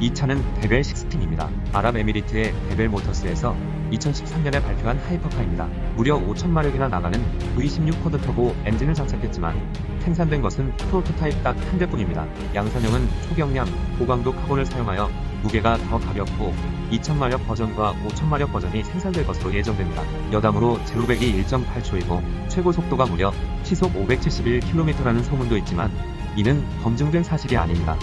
이 차는 데벨 16입니다. 아랍에미리트의 데벨 모터스에서 2013년에 발표한 하이퍼카입니다. 무려 5천마력이나 나가는 V16 quad 터보 엔진을 장착했지만 생산된 것은 프로토타입 딱 한 대뿐입니다. 양산형은 초경량, 고강도 카본을 사용하여 무게가 더 가볍고 2000마력 버전과 5000마력 버전이 생산될 것으로 예정됩니다. 여담으로 제로백이 1.8초이고 최고 속도가 무려 시속 571km라는 소문도 있지만 이는 검증된 사실이 아닙니다.